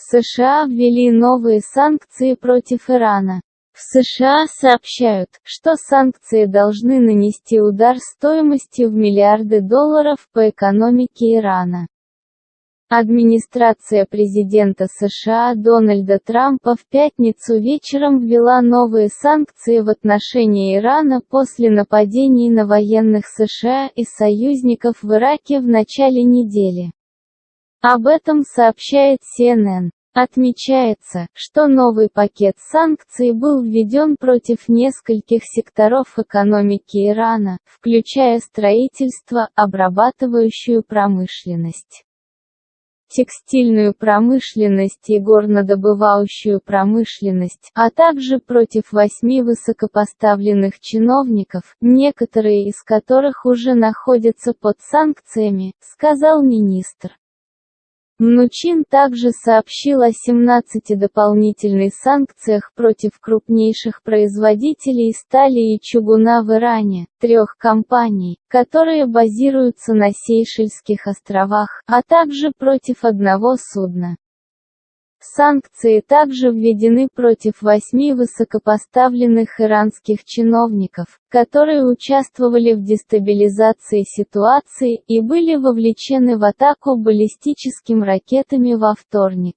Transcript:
США ввели новые санкции против Ирана. В США сообщают, что санкции должны нанести удар стоимостью в миллиарды долларов по экономике Ирана. Администрация президента США Дональда Трампа в пятницу вечером ввела новые санкции в отношении Ирана после нападений на военных США и союзников в Ираке в начале недели. Об этом сообщает CNN. Отмечается, что новый пакет санкций был введен против нескольких секторов экономики Ирана, включая строительство, обрабатывающую промышленность текстильную промышленность и горнодобывающую промышленность, а также против восьми высокопоставленных чиновников, некоторые из которых уже находятся под санкциями, сказал министр. Мнучин также сообщил о 17 дополнительных санкциях против крупнейших производителей стали и чугуна в Иране, трех компаний, которые базируются на Сейшельских островах, а также против одного судна. Санкции также введены против восьми высокопоставленных иранских чиновников, которые участвовали в дестабилизации ситуации и были вовлечены в атаку баллистическими ракетами во вторник.